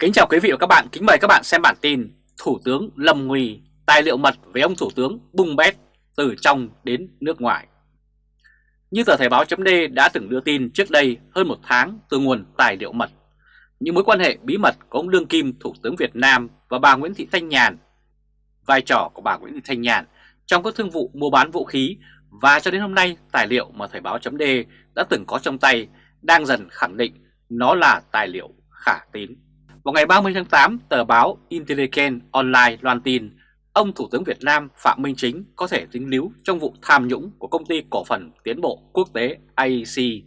Kính chào quý vị và các bạn, kính mời các bạn xem bản tin Thủ tướng Lâm Nguy tài liệu mật với ông Thủ tướng bung bét từ trong đến nước ngoài. Như tờ Thời báo chấm đã từng đưa tin trước đây hơn một tháng từ nguồn tài liệu mật, những mối quan hệ bí mật của ông Đương Kim Thủ tướng Việt Nam và bà Nguyễn Thị Thanh Nhàn, vai trò của bà Nguyễn Thị Thanh Nhàn trong các thương vụ mua bán vũ khí và cho đến hôm nay tài liệu mà Thời báo chấm đã từng có trong tay đang dần khẳng định nó là tài liệu khả tín. Vào ngày 30 tháng 8, tờ báo Intelligent Online loan tin ông Thủ tướng Việt Nam Phạm Minh Chính có thể dính líu trong vụ tham nhũng của công ty cổ phần tiến bộ quốc tế IEC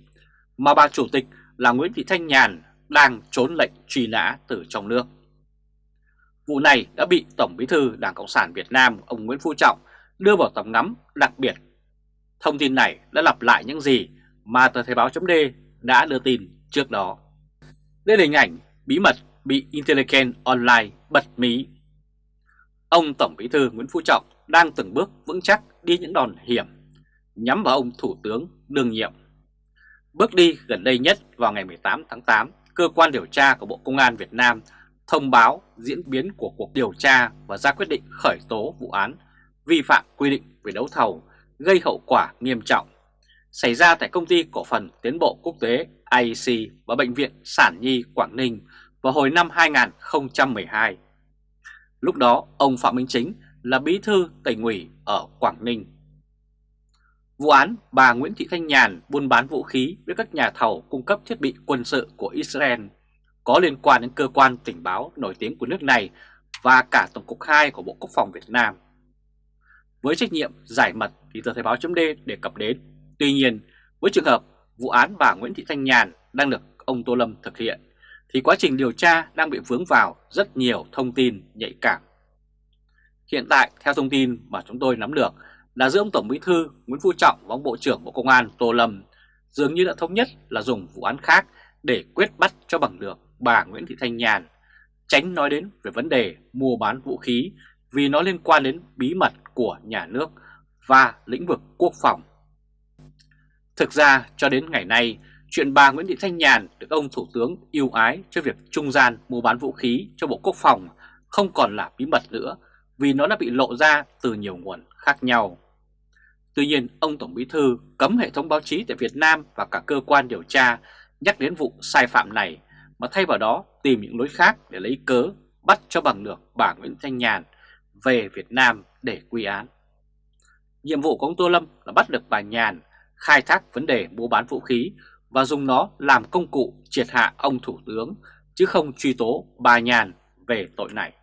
mà bà chủ tịch là Nguyễn Thị Thanh Nhàn đang trốn lệnh truy nã từ trong nước. Vụ này đã bị Tổng Bí thư Đảng Cộng sản Việt Nam ông Nguyễn Phú Trọng đưa vào tầm ngắm đặc biệt. Thông tin này đã lặp lại những gì mà tờ Thời báo chấm đã đưa tin trước đó. Đây là hình ảnh bí mật bị Intelligent Online bật mí. Ông Tổng Bí thư Nguyễn Phú Trọng đang từng bước vững chắc đi những đòn hiểm nhắm vào ông Thủ tướng đương nhiệm. Bước đi gần đây nhất vào ngày 18 tháng 8, cơ quan điều tra của Bộ Công an Việt Nam thông báo diễn biến của cuộc điều tra và ra quyết định khởi tố vụ án vi phạm quy định về đấu thầu gây hậu quả nghiêm trọng xảy ra tại công ty cổ phần tiến bộ quốc tế IEC và Bệnh viện Sản Nhi Quảng Ninh vào hồi năm 2012. Lúc đó ông Phạm Minh Chính là bí thư tỉnh ủy ở Quảng Ninh. Vụ án bà Nguyễn Thị Thanh Nhàn buôn bán vũ khí với các nhà thầu cung cấp thiết bị quân sự của Israel có liên quan đến cơ quan tình báo nổi tiếng của nước này và cả Tổng cục 2 của Bộ Quốc phòng Việt Nam. Với trách nhiệm giải mật thì tờ Thời báo chấm đề cập đến. Tuy nhiên, với trường hợp vụ án bà Nguyễn Thị Thanh Nhàn đang được ông Tô Lâm thực hiện thì quá trình điều tra đang bị vướng vào rất nhiều thông tin nhạy cảm. Hiện tại, theo thông tin mà chúng tôi nắm được là giữa ông Tổng Bí thư Nguyễn Phú Trọng và ông Bộ trưởng Bộ Công an Tô Lâm dường như đã thống nhất là dùng vụ án khác để quyết bắt cho bằng được bà Nguyễn Thị Thanh Nhàn, tránh nói đến về vấn đề mua bán vũ khí vì nó liên quan đến bí mật của nhà nước và lĩnh vực quốc phòng. Thực ra cho đến ngày nay, chuyện bà Nguyễn Thị Thanh Nhàn được ông Thủ tướng yêu ái cho việc trung gian mua bán vũ khí cho Bộ Quốc phòng không còn là bí mật nữa vì nó đã bị lộ ra từ nhiều nguồn khác nhau. Tuy nhiên, ông Tổng Bí Thư cấm hệ thống báo chí tại Việt Nam và cả cơ quan điều tra nhắc đến vụ sai phạm này mà thay vào đó tìm những lối khác để lấy cớ bắt cho bằng được bà Nguyễn Thanh Nhàn về Việt Nam để quy án. Nhiệm vụ của ông Tô Lâm là bắt được bà Nhàn khai thác vấn đề mua bán vũ khí và dùng nó làm công cụ triệt hạ ông Thủ tướng chứ không truy tố bà Nhàn về tội này.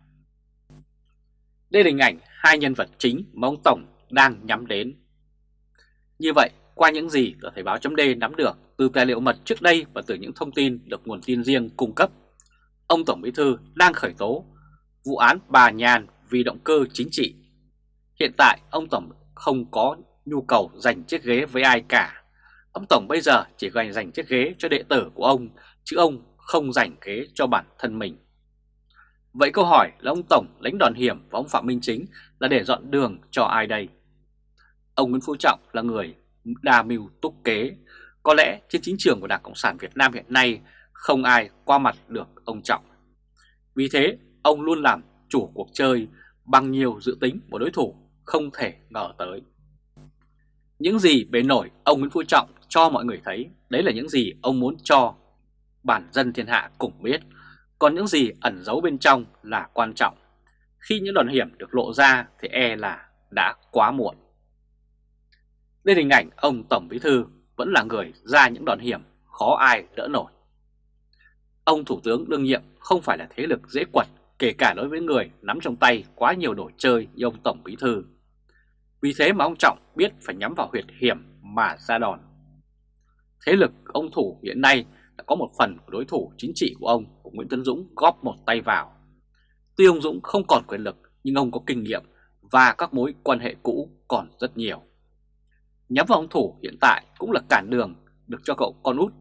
Đây là hình ảnh hai nhân vật chính mà ông Tổng đang nhắm đến. Như vậy, qua những gì tờ Thời báo chấm nắm được từ tài liệu mật trước đây và từ những thông tin được nguồn tin riêng cung cấp, ông Tổng Bí Thư đang khởi tố vụ án bà Nhàn vì động cơ chính trị. Hiện tại, ông Tổng không có nhu cầu giành chiếc ghế với ai cả Ông Tổng bây giờ chỉ gành dành chiếc ghế cho đệ tử của ông, chứ ông không dành ghế cho bản thân mình. Vậy câu hỏi là ông Tổng lãnh đòn hiểm và ông Phạm Minh Chính là để dọn đường cho ai đây? Ông Nguyễn Phú Trọng là người đa mưu túc kế. Có lẽ trên chính trường của Đảng Cộng sản Việt Nam hiện nay không ai qua mặt được ông Trọng. Vì thế, ông luôn làm chủ cuộc chơi bằng nhiều dự tính của đối thủ không thể ngờ tới. Những gì bề nổi ông Nguyễn Phú Trọng cho mọi người thấy, đấy là những gì ông muốn cho bản dân thiên hạ cùng biết. Còn những gì ẩn giấu bên trong là quan trọng. Khi những đòn hiểm được lộ ra thì e là đã quá muộn. Đây hình ảnh ông Tổng Bí Thư vẫn là người ra những đòn hiểm khó ai đỡ nổi. Ông Thủ tướng đương nhiệm không phải là thế lực dễ quật kể cả đối với người nắm trong tay quá nhiều đồ chơi như ông Tổng Bí Thư. Vì thế mà ông Trọng biết phải nhắm vào huyệt hiểm mà ra đòn. Thế lực ông Thủ hiện nay đã có một phần của đối thủ chính trị của ông, của Nguyễn Tấn Dũng góp một tay vào. Tuy ông Dũng không còn quyền lực nhưng ông có kinh nghiệm và các mối quan hệ cũ còn rất nhiều. Nhắm vào ông Thủ hiện tại cũng là cản đường được cho cậu con út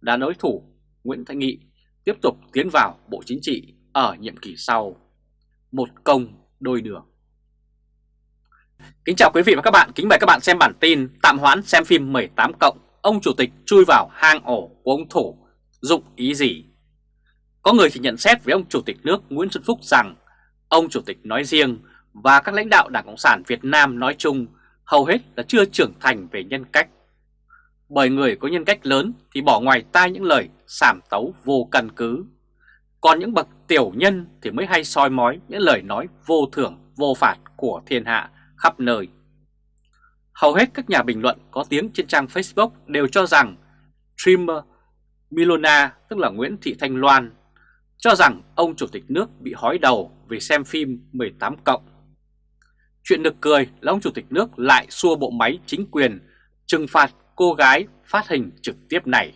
đã đối thủ Nguyễn Thanh Nghị tiếp tục tiến vào Bộ Chính trị ở nhiệm kỳ sau. Một công đôi đường. Kính chào quý vị và các bạn, kính mời các bạn xem bản tin tạm hoãn xem phim 18 cộng, ông chủ tịch chui vào hang ổ của ông Thủ, dụng ý gì? Có người thì nhận xét với ông Chủ tịch nước Nguyễn Xuân Phúc rằng ông Chủ tịch nói riêng và các lãnh đạo Đảng Cộng sản Việt Nam nói chung hầu hết là chưa trưởng thành về nhân cách. Bởi người có nhân cách lớn thì bỏ ngoài tai những lời sảm tấu vô căn cứ. Còn những bậc tiểu nhân thì mới hay soi mói những lời nói vô thưởng vô phạt của thiên hạ khắp nơi. Hầu hết các nhà bình luận có tiếng trên trang Facebook đều cho rằng streamer Milona, tức là Nguyễn Thị Thanh Loan, cho rằng ông Chủ tịch nước bị hói đầu vì xem phim 18 cộng. Chuyện được cười là ông Chủ tịch nước lại xua bộ máy chính quyền trừng phạt cô gái phát hình trực tiếp này.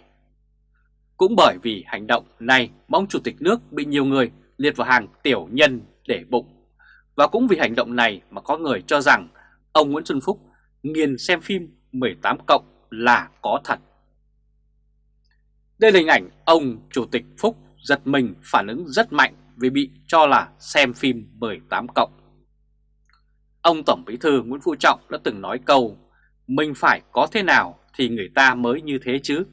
Cũng bởi vì hành động này mà ông Chủ tịch nước bị nhiều người liệt vào hàng tiểu nhân để bụng. Và cũng vì hành động này mà có người cho rằng ông Nguyễn Xuân Phúc nghiền xem phim 18 cộng là có thật. Đây là hình ảnh ông Chủ tịch Phúc giật mình phản ứng rất mạnh vì bị cho là xem phim 18 cộng. Ông Tổng Bí thư Nguyễn Phú Trọng đã từng nói câu, Mình phải có thế nào thì người ta mới như thế chứ.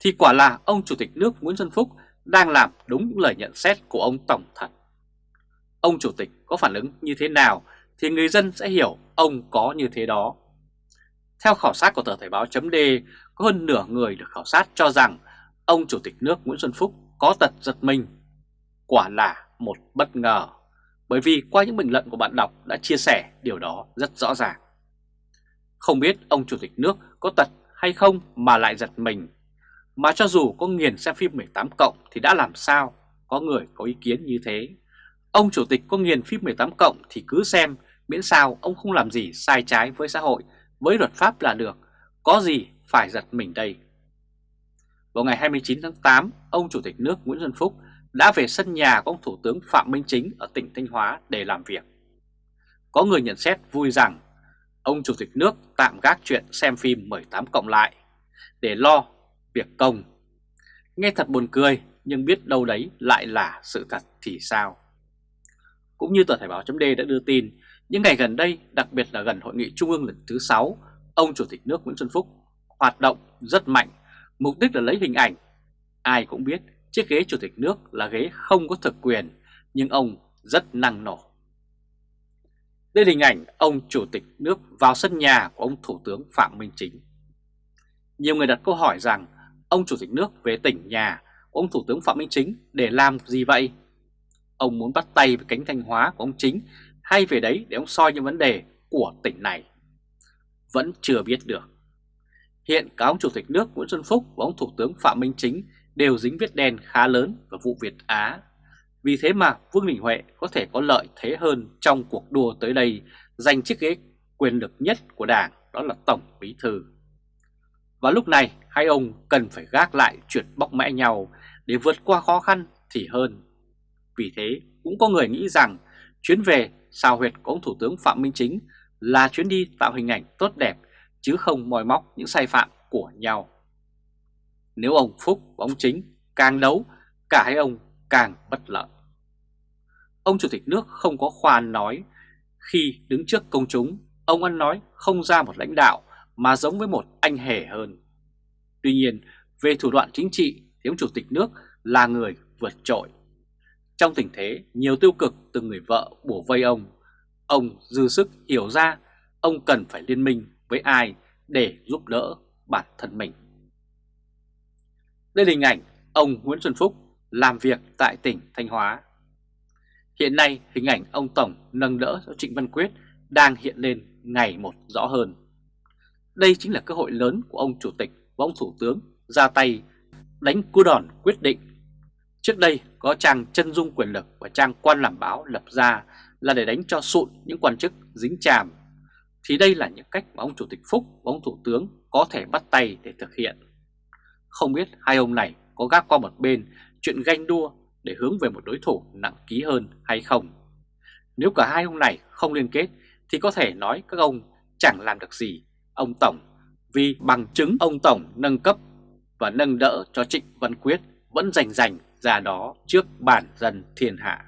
Thì quả là ông Chủ tịch nước Nguyễn Xuân Phúc đang làm đúng lời nhận xét của ông Tổng thật. Ông Chủ tịch có phản ứng như thế nào thì người dân sẽ hiểu ông có như thế đó. Theo khảo sát của tờ Thời báo chấm có hơn nửa người được khảo sát cho rằng ông Chủ tịch nước Nguyễn Xuân Phúc có tật giật mình. Quả là một bất ngờ, bởi vì qua những bình luận của bạn đọc đã chia sẻ điều đó rất rõ ràng. Không biết ông Chủ tịch nước có tật hay không mà lại giật mình. Mà cho dù có nghiền xem phim 18 cộng thì đã làm sao, có người có ý kiến như thế. Ông Chủ tịch có nghiền phim 18 cộng thì cứ xem, miễn sao ông không làm gì sai trái với xã hội, với luật pháp là được, có gì phải giật mình đây. Vào ngày 29 tháng 8, ông Chủ tịch nước Nguyễn Xuân Phúc đã về sân nhà của ông Thủ tướng Phạm Minh Chính ở tỉnh Thanh Hóa để làm việc. Có người nhận xét vui rằng ông Chủ tịch nước tạm gác chuyện xem phim 18 cộng lại để lo việc công. Nghe thật buồn cười nhưng biết đâu đấy lại là sự thật thì sao. Cũng như tờ Thể báo chấm đã đưa tin, những ngày gần đây, đặc biệt là gần hội nghị trung ương lần thứ 6, ông Chủ tịch nước Nguyễn Xuân Phúc hoạt động rất mạnh Mục đích là lấy hình ảnh. Ai cũng biết chiếc ghế chủ tịch nước là ghế không có thực quyền, nhưng ông rất năng nổ. Đây là hình ảnh ông chủ tịch nước vào sân nhà của ông Thủ tướng Phạm Minh Chính. Nhiều người đặt câu hỏi rằng ông chủ tịch nước về tỉnh nhà của ông Thủ tướng Phạm Minh Chính để làm gì vậy? Ông muốn bắt tay với cánh Thanh Hóa của ông Chính, hay về đấy để ông soi những vấn đề của tỉnh này? Vẫn chưa biết được. Hiện cả ông Chủ tịch nước Nguyễn Xuân Phúc và ông Thủ tướng Phạm Minh Chính đều dính vết đen khá lớn vào vụ Việt Á. Vì thế mà Vương Đình Huệ có thể có lợi thế hơn trong cuộc đua tới đây giành chiếc ghế quyền lực nhất của Đảng, đó là Tổng Bí Thư. Và lúc này, hai ông cần phải gác lại chuyện bóc mẽ nhau để vượt qua khó khăn thì hơn. Vì thế cũng có người nghĩ rằng chuyến về sao huyệt của ông Thủ tướng Phạm Minh Chính là chuyến đi tạo hình ảnh tốt đẹp chứ không moi móc những sai phạm của nhau. Nếu ông Phúc và ông Chính càng đấu, cả hai ông càng bất lợi. Ông Chủ tịch nước không có khoan nói, khi đứng trước công chúng, ông ăn nói không ra một lãnh đạo mà giống với một anh hề hơn. Tuy nhiên, về thủ đoạn chính trị thì ông Chủ tịch nước là người vượt trội. Trong tình thế nhiều tiêu cực từ người vợ bổ vây ông, ông dư sức hiểu ra ông cần phải liên minh với ai để giúp đỡ bản thân mình. Đây là hình ảnh ông Nguyễn Xuân Phúc làm việc tại tỉnh Thanh Hóa. Hiện nay hình ảnh ông Tổng nâng đỡ cho Trịnh Văn Quyết đang hiện lên ngày một rõ hơn. Đây chính là cơ hội lớn của ông Chủ tịch và ông Thủ tướng ra tay đánh cú đòn quyết định. Trước đây, có trang chân dung quyền lực và trang quan làm báo lập ra là để đánh cho sụn những quan chức dính chàm thì đây là những cách mà ông Chủ tịch Phúc và ông Thủ tướng có thể bắt tay để thực hiện. Không biết hai ông này có gác qua một bên chuyện ganh đua để hướng về một đối thủ nặng ký hơn hay không. Nếu cả hai ông này không liên kết, thì có thể nói các ông chẳng làm được gì ông Tổng, vì bằng chứng ông Tổng nâng cấp và nâng đỡ cho Trịnh Văn Quyết vẫn rành rành ra đó trước bản dân thiên hạ.